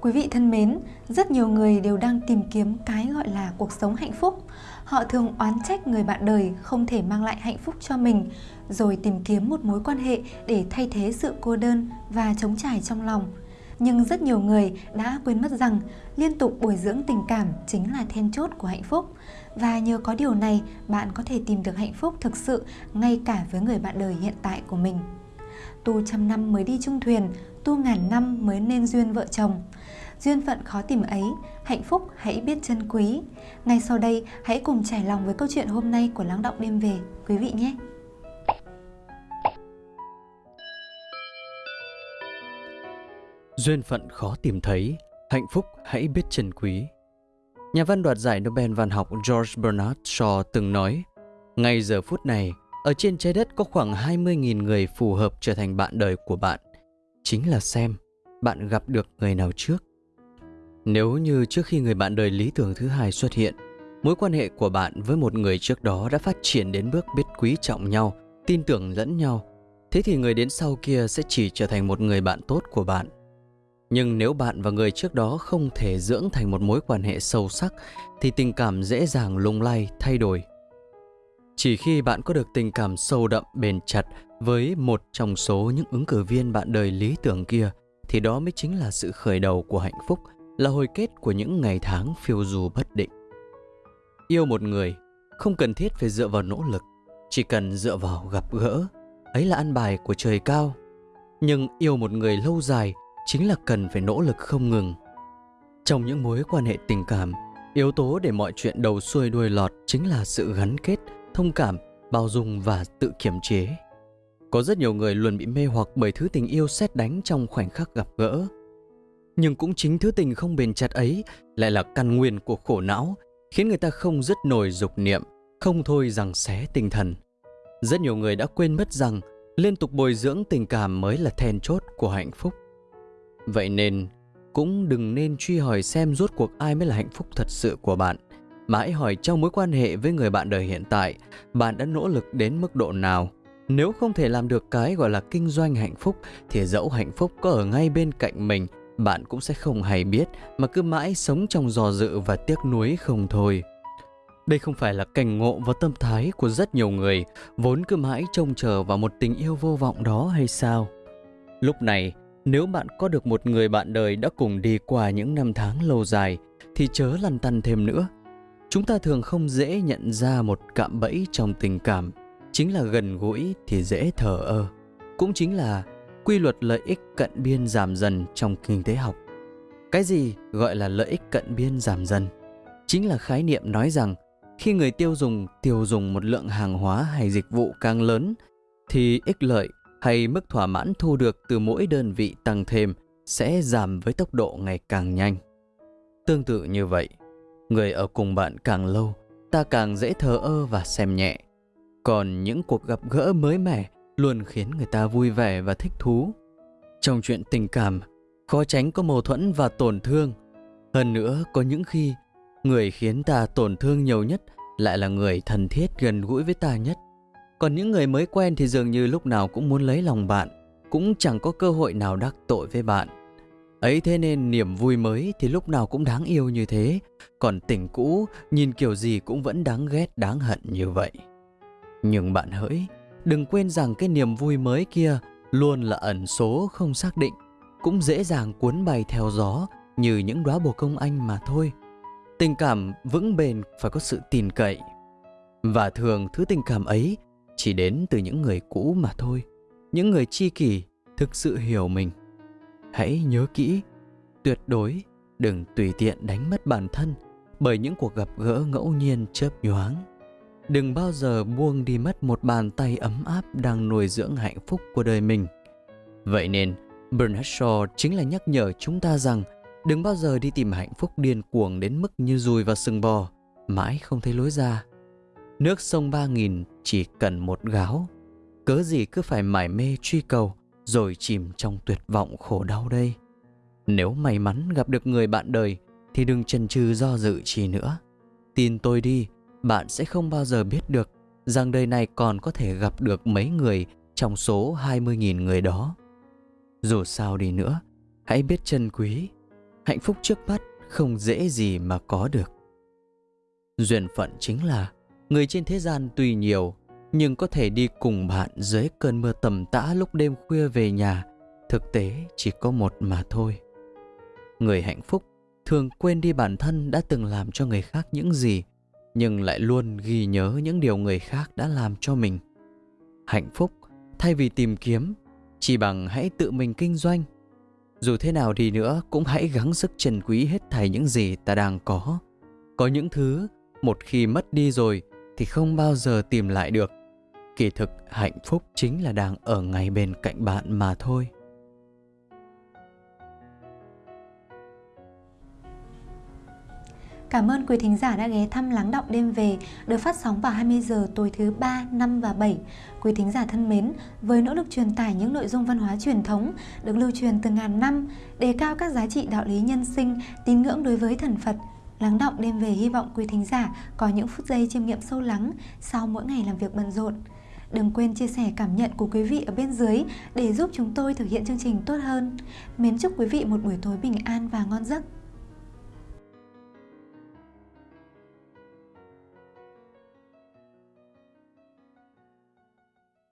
Quý vị thân mến, rất nhiều người đều đang tìm kiếm cái gọi là cuộc sống hạnh phúc. Họ thường oán trách người bạn đời không thể mang lại hạnh phúc cho mình, rồi tìm kiếm một mối quan hệ để thay thế sự cô đơn và chống trải trong lòng. Nhưng rất nhiều người đã quên mất rằng liên tục bồi dưỡng tình cảm chính là then chốt của hạnh phúc. Và nhờ có điều này, bạn có thể tìm được hạnh phúc thực sự ngay cả với người bạn đời hiện tại của mình. Tu trăm năm mới đi chung thuyền, tu ngàn năm mới nên duyên vợ chồng. Duyên phận khó tìm ấy, hạnh phúc hãy biết trân quý. Ngay sau đây, hãy cùng trải lòng với câu chuyện hôm nay của Lắng Động Đêm Về, quý vị nhé! Duyên phận khó tìm thấy, hạnh phúc hãy biết trân quý. Nhà văn đoạt giải Nobel văn học George Bernard Shaw từng nói, ngay giờ phút này, ở trên trái đất có khoảng 20.000 người phù hợp trở thành bạn đời của bạn. Chính là xem bạn gặp được người nào trước. Nếu như trước khi người bạn đời lý tưởng thứ hai xuất hiện, mối quan hệ của bạn với một người trước đó đã phát triển đến bước biết quý trọng nhau, tin tưởng lẫn nhau, thế thì người đến sau kia sẽ chỉ trở thành một người bạn tốt của bạn. Nhưng nếu bạn và người trước đó không thể dưỡng thành một mối quan hệ sâu sắc thì tình cảm dễ dàng lung lay, thay đổi. Chỉ khi bạn có được tình cảm sâu đậm, bền chặt với một trong số những ứng cử viên bạn đời lý tưởng kia thì đó mới chính là sự khởi đầu của hạnh phúc, là hồi kết của những ngày tháng phiêu du bất định. Yêu một người không cần thiết phải dựa vào nỗ lực, chỉ cần dựa vào gặp gỡ, ấy là ăn bài của trời cao. Nhưng yêu một người lâu dài chính là cần phải nỗ lực không ngừng. Trong những mối quan hệ tình cảm, yếu tố để mọi chuyện đầu xuôi đuôi lọt chính là sự gắn kết, thông cảm, bao dung và tự kiểm chế. Có rất nhiều người luôn bị mê hoặc bởi thứ tình yêu xét đánh trong khoảnh khắc gặp gỡ. Nhưng cũng chính thứ tình không bền chặt ấy lại là căn nguyên của khổ não, khiến người ta không dứt nổi dục niệm, không thôi rằng xé tinh thần. Rất nhiều người đã quên mất rằng liên tục bồi dưỡng tình cảm mới là then chốt của hạnh phúc. Vậy nên, cũng đừng nên truy hỏi xem rốt cuộc ai mới là hạnh phúc thật sự của bạn. Mà hãy hỏi trong mối quan hệ với người bạn đời hiện tại, bạn đã nỗ lực đến mức độ nào. Nếu không thể làm được cái gọi là kinh doanh hạnh phúc, thì dẫu hạnh phúc có ở ngay bên cạnh mình, bạn cũng sẽ không hay biết mà cứ mãi sống trong dò dự và tiếc nuối không thôi. Đây không phải là cảnh ngộ và tâm thái của rất nhiều người, vốn cứ mãi trông chờ vào một tình yêu vô vọng đó hay sao? Lúc này, nếu bạn có được một người bạn đời đã cùng đi qua những năm tháng lâu dài thì chớ lăn tăn thêm nữa. Chúng ta thường không dễ nhận ra một cạm bẫy trong tình cảm, chính là gần gũi thì dễ thờ ơ. Cũng chính là quy luật lợi ích cận biên giảm dần trong kinh tế học. Cái gì gọi là lợi ích cận biên giảm dần? Chính là khái niệm nói rằng khi người tiêu dùng tiêu dùng một lượng hàng hóa hay dịch vụ càng lớn thì ích lợi hay mức thỏa mãn thu được từ mỗi đơn vị tăng thêm sẽ giảm với tốc độ ngày càng nhanh. Tương tự như vậy, người ở cùng bạn càng lâu, ta càng dễ thờ ơ và xem nhẹ. Còn những cuộc gặp gỡ mới mẻ luôn khiến người ta vui vẻ và thích thú. Trong chuyện tình cảm, khó tránh có mâu thuẫn và tổn thương. Hơn nữa, có những khi người khiến ta tổn thương nhiều nhất lại là người thân thiết gần gũi với ta nhất. Còn những người mới quen thì dường như lúc nào cũng muốn lấy lòng bạn, cũng chẳng có cơ hội nào đắc tội với bạn. Ấy thế nên niềm vui mới thì lúc nào cũng đáng yêu như thế, còn tình cũ nhìn kiểu gì cũng vẫn đáng ghét đáng hận như vậy. Nhưng bạn hỡi, đừng quên rằng cái niềm vui mới kia luôn là ẩn số không xác định, cũng dễ dàng cuốn bay theo gió như những đóa bồ công anh mà thôi. Tình cảm vững bền phải có sự tin cậy. Và thường thứ tình cảm ấy chỉ đến từ những người cũ mà thôi, những người chi kỷ thực sự hiểu mình. Hãy nhớ kỹ, tuyệt đối đừng tùy tiện đánh mất bản thân bởi những cuộc gặp gỡ ngẫu nhiên chớp nhoáng. Đừng bao giờ buông đi mất một bàn tay ấm áp đang nuôi dưỡng hạnh phúc của đời mình. Vậy nên, Bernard Shaw chính là nhắc nhở chúng ta rằng đừng bao giờ đi tìm hạnh phúc điên cuồng đến mức như dùi vào sừng bò, mãi không thấy lối ra. Nước sông ba nghìn chỉ cần một gáo Cớ gì cứ phải mải mê truy cầu rồi chìm trong tuyệt vọng khổ đau đây. Nếu may mắn gặp được người bạn đời, Thì đừng chần chừ do dự chi nữa. Tin tôi đi, Bạn sẽ không bao giờ biết được Rằng đời này còn có thể gặp được mấy người Trong số 20.000 người đó. Dù sao đi nữa, Hãy biết trân quý. Hạnh phúc trước mắt không dễ gì mà có được. Duyên phận chính là người trên thế gian tuy nhiều nhưng có thể đi cùng bạn dưới cơn mưa tầm tã lúc đêm khuya về nhà, thực tế chỉ có một mà thôi. Người hạnh phúc thường quên đi bản thân đã từng làm cho người khác những gì, nhưng lại luôn ghi nhớ những điều người khác đã làm cho mình. Hạnh phúc thay vì tìm kiếm, chỉ bằng hãy tự mình kinh doanh. Dù thế nào đi nữa cũng hãy gắng sức trân quý hết thảy những gì ta đang có. Có những thứ một khi mất đi rồi thì không bao giờ tìm lại được kỳ thực hạnh phúc chính là đang ở ngay bên cạnh bạn mà thôi Cảm ơn quý thính giả đã ghé thăm Lắng Động Đêm Về được phát sóng vào 20 giờ tối thứ 3, 5 và 7. Quý thính giả thân mến, với nỗ lực truyền tải những nội dung văn hóa truyền thống được lưu truyền từ ngàn năm, đề cao các giá trị đạo lý nhân sinh, tín ngưỡng đối với thần Phật, Lắng động đêm về hy vọng quý thính giả có những phút giây chiêm nghiệm sâu lắng sau mỗi ngày làm việc bận rộn. Đừng quên chia sẻ cảm nhận của quý vị ở bên dưới để giúp chúng tôi thực hiện chương trình tốt hơn. Mến chúc quý vị một buổi tối bình an và ngon giấc.